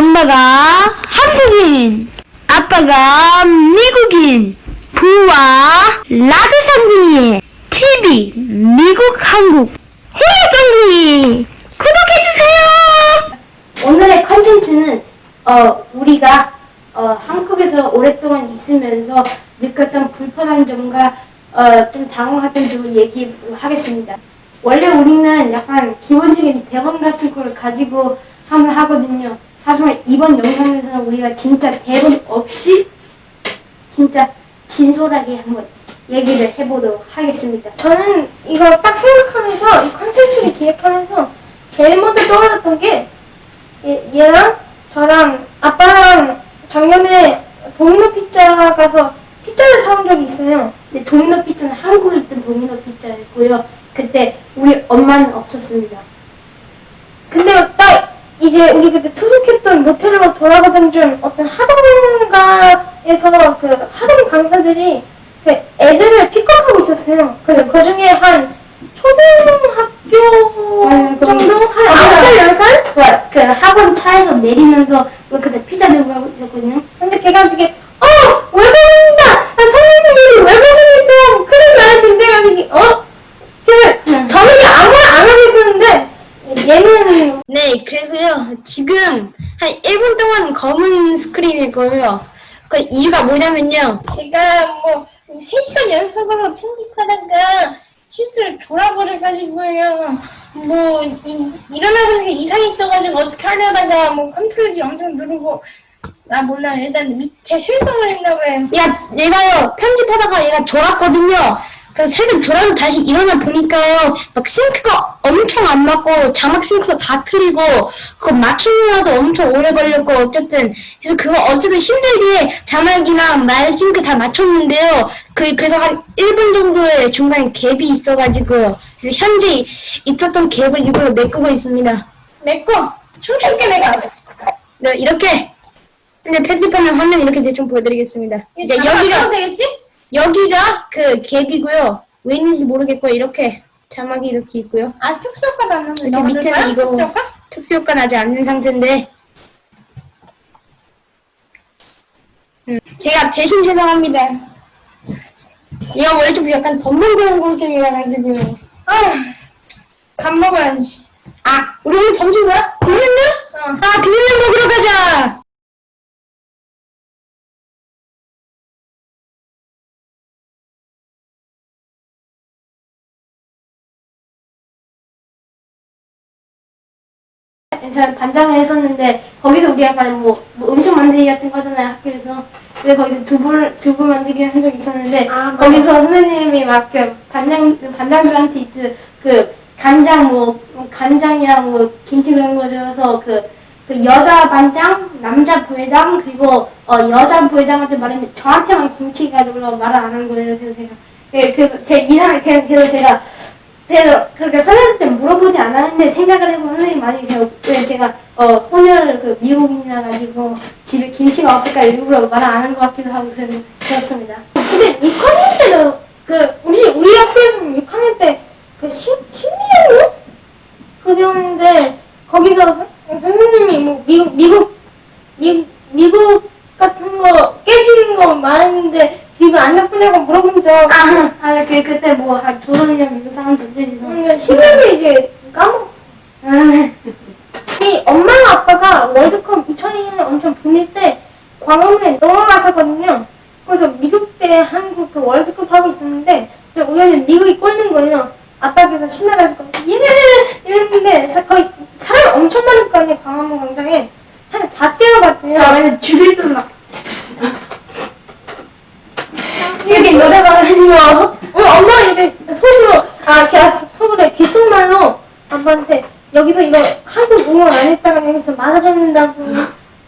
엄마가 한국인, 아빠가 미국인, 부와 라드 상둥이의 TV 미국 한국 해외정둥이 구독해주세요! 오늘의 컨텐츠는 어, 우리가 어, 한국에서 오랫동안 있으면서 느꼈던 불편한 점과 어, 좀 당황했던 점을 얘기하겠습니다. 원래 우리는 약간 기본적인 대본 같은 걸 가지고 하면 하거든요. 하지만 이번 영상에서는 우리가 진짜 대본 없이 진짜 진솔하게 한번 얘기를 해보도록 하겠습니다. 저는 이거 딱 생각하면서 이 컨텐츠를 기획하면서 제일 먼저 떠올랐던 게 얘, 얘랑 저랑 아빠랑 작년에 도미노 피자 가서 피자를 사온 적이 있어요. 근데 도미노 피자는 한국에 있던 도미노 피자였고요. 그때 우리 엄마는 없었습니다. 근데 딱 이제 우리 그때 투숙했던 모텔로 돌아가던 중 어떤 학원가에서 그 학원 강사들이 그 애들을 픽업하고 있었어요. 근데 그 중에 한 초등학교 음, 정도? 한 아, 아홉 살, 열 살? 그, 그 학원 차에서 내리면서 그 그때 피자 들고 가고 있었거든요. 근데 걔가 되게 어 외국인이다 나 선생님이 외국인 있어 큰일 날 텐데 가지고 어 그래서 응. 저는 그냥 아무 말 안 하고 있었는데 얘는 네, 그래서요, 지금 한 1분 동안 검은 스크린일 거예요. 그 이유가 뭐냐면요, 제가 뭐 3시간 연속으로 편집하다가 실수를 졸아버려가지고요 뭐 이, 일어나보는 게 이상이 있어가지고 어떻게 하려다가 뭐 컨트롤지 엄청 누르고 나 몰라 일단 미, 제 실성을 했나봐요 야, 얘가요, 편집하다가 얘가 졸았거든요. 그래서 살짝 졸아서 다시 일어나 보니까요, 막 싱크가 엄청 안 맞고, 자막 싱크도 다 틀리고, 그거 맞추느라도 엄청 오래 걸렸고, 어쨌든. 그래서 그거 어쨌든 힘들게 자막이랑 말 싱크 다 맞췄는데요. 그, 그래서 한 1분 정도의 중간에 갭이 있어가지고, 그래서 현재 있었던 갭을 이걸로 메꾸고 있습니다. 내꺼 춤출게 내가 네, 이렇게. 이제 편집하는 화면 이렇게 대충 보여드리겠습니다. 이제 여기가 여기가, 되겠지? 여기가 그 갭이고요. 왜 있는지 모르겠고 이렇게 자막이 이렇게 있고요. 아 특수효과 나는 거 이렇게 밑에는 이거 특수효과? 특수효과 나지 않는 상태인데 음, 제가 대신 죄송합니다. 얘가 원래 좀 약간 덤벙거리는 성격이라 가지고 아밥 먹어야지 아 우리 오늘 점심 뭐야? 비빔면? 어. 아 비빔면 먹으러 가자. 저는 반장을 했었는데 거기서 우리 약간 뭐, 뭐 음식 만들기 같은 거 하잖아요 학교에서 근데 거기서 두부 두부 만들기 한 적이 있었는데 아. 거기서 선생님이 막 그 반장 반장들한테 이제 그 간장 뭐 간장이랑 뭐 김치 그런 거 줘서 그, 그 여자 반장 남자 부회장 그리고 어 여자 부회장한테 말했는데 저한테만 김치 가지고 말을 안 한 거예요 그래서 제가 예, 그래서 제 이상하게 그래서 제가 제가 그렇게 선생님한테 물어보지 않았는데 생각을 해보면 선생님 많이 제가, 왜 제가 어 혼혈 그 미국인이라 가지고 집에 김치가 없을까 일부러 말을 안한 것 같기도 하고 그래서 그렇습니다. 근데 6학년 때도 그 우리 우리 학교에서는 6학년 때그 심리학로 그 배웠는데 거기서 선- 선생님이 뭐 미국 미국 미, 미국 같은 거 깨지는 거 말했는데 기분 안 나쁘냐고 물어본 적 아, 아, 그 그때 뭐 한 조선이랑 미국 사람들이서 근데 심리학을 이제 까먹었어. 아, 이 엄마랑 아빠가 월드컵 2002년에 엄청 붐일 때 광화문에 넘어갔었거든요. 그래서 미국 대 한국 그 월드컵 하고 있었는데 우연히 미국이 꼴린 거예요. 아빠께서 신나가지고 얘네는 이랬는데 사- 거의 사람이 엄청 많을 거 아니에요 광화문 광장에 사람 다 뛰어갔대요. 아, 완전 죽일 듯 막 이렇게 노래방 하는 거. 어, 엄마 이제 속으로 아 걔가 속으로 귓속말로 아빠한테 여기서 이거 한국 응원 안 했다가 여기서 맞아줬는다고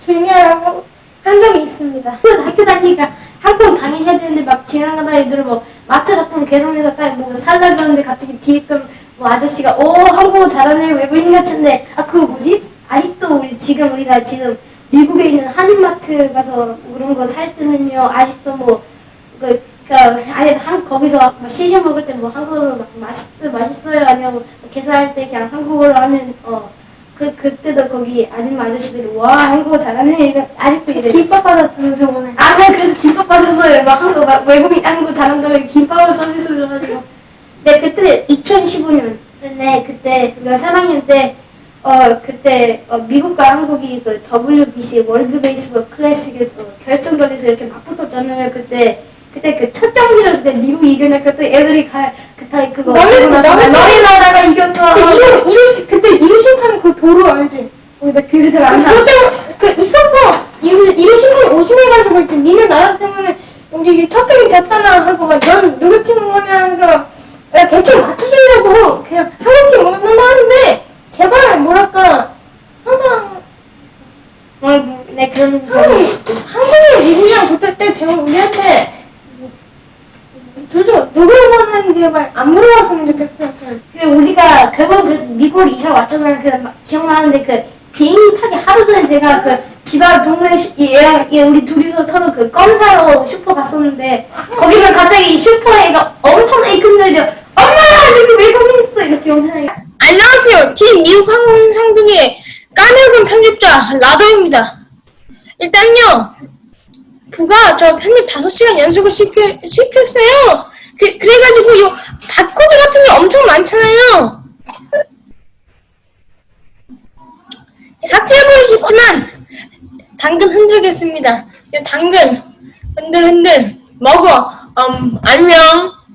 조용히 하라고 한 적이 있습니다. 그래서 학교 다니니까 한국 당연해야 되는데 막 지나가다 애들 뭐 마트 같은 개성에서 딱뭐 살라 그러는데 갑자기 뒤에 있던 뭐 아저씨가 오 한국어 잘하네 외국인 같은데 아 그거 뭐지? 아직도 우리 지금 우리가 지금 미국에 있는 한인마트 가서 그런 거 살 때는요 아직도 뭐그 그러니까 아예 한 거기서 막 시시 먹을 때 뭐 한국어로 막 맛있 맛있어요 아니면 뭐 계산할 때 그냥 한국어로 하면 어 그 그때도 거기 아줌마 아저씨들이 와 한국어 잘하네 이거 아직도 이래. 김밥 받았잖아 저번에. 아, 네, 그래서 김밥 받았어요. 막 한국 막 외국인 한국 잘한다고 김밥을 서비스를 줘가지고. 네, 그때 2015년에 그때 우리가 3학년 때 어 그때 어, 미국과 한국이 그 WBC 월드 베이스볼 클래식에서 결승전에서 이렇게 맞붙었잖아요. 그때 그때 그 첫 경기를 그때 미국이 이겨냈고 또 애들이 가 그때 그거 나서 너네- 너희 나라가 이겼어. 그 이루 이루시 그때 이루심판 그 도로 알지? 거기다 교육에서 그안 나. 그때 그 있었어. 이루 이루심판 오심해가지고 있지. 니네 나라 때문에 우리 첫 경기 졌잖아 하고 막넌 누구 팀 거냐면서 야 대충 맞춰주려고 그냥 한국 팀 먹는다 하는데 제발 뭐랄까 항상 어, 네 그런 거. 한국 한국이 미국이랑 붙을 때 제발 우리한테 응원하는지 제발 안 물어봤으면 좋겠어. 그 우리가 결국 그래서 미국으로 이사 왔잖아요. 그막 기억나는데 그 비행기 타기 하루 전에 제가 그 집앞 동네 슈- 이 얘랑 얘 우리 둘이서 서로 그껌 사러 슈퍼 갔었는데 거기서 갑자기 슈퍼에가 엄청 애큰들려 엄마 여기 외국인 있어 이렇게 엄청나게 안녕하세요. 팀 미국 항공 상둥의 까메군 편집자 라더입니다. 일단요, 부가 저 편집 5시간 연속을 시켜, 시켰어요. 그, 그래가지고 요 바코드 같은 게 엄청 많잖아요. 삭제해버리고 싶지만 당근 흔들겠습니다. 요 당근 흔들 흔들 먹어. 음, 안녕.